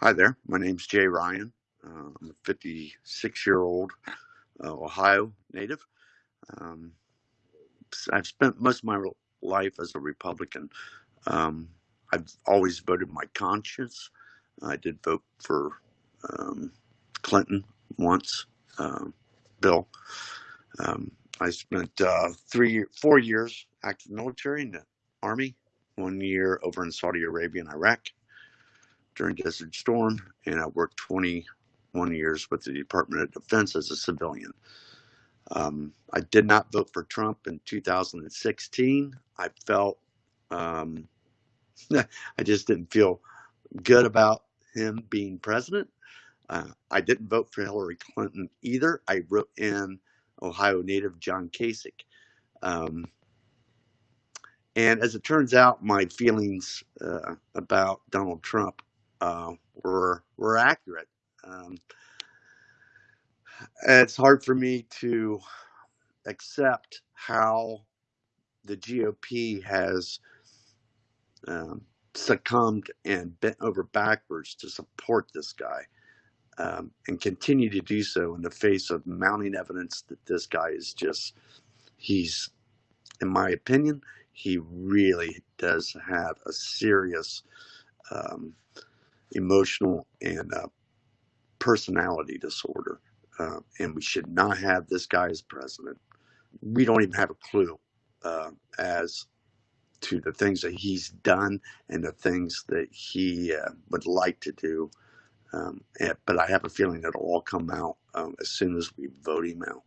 Hi there. My name's Jay Ryan. Uh, I'm a 56 year old uh, Ohio native. Um, I've spent most of my life as a Republican. Um, I've always voted my conscience. I did vote for um, Clinton once, uh, Bill. Um, I spent uh, three, four years active military in the Army, one year over in Saudi Arabia and Iraq during Desert Storm, and I worked 21 years with the Department of Defense as a civilian. Um, I did not vote for Trump in 2016. I felt um, I just didn't feel good about him being president. Uh, I didn't vote for Hillary Clinton either. I wrote in Ohio native John Kasich. Um, and as it turns out, my feelings uh, about Donald Trump uh, were were accurate. Um, it's hard for me to accept how the GOP has um, succumbed and bent over backwards to support this guy um, and continue to do so in the face of mounting evidence that this guy is just, he's, in my opinion, he really does have a serious um, emotional and uh, personality disorder. Uh, and we should not have this guy as president. We don't even have a clue uh, as to the things that he's done and the things that he uh, would like to do. Um, and, but I have a feeling it'll all come out um, as soon as we vote him out.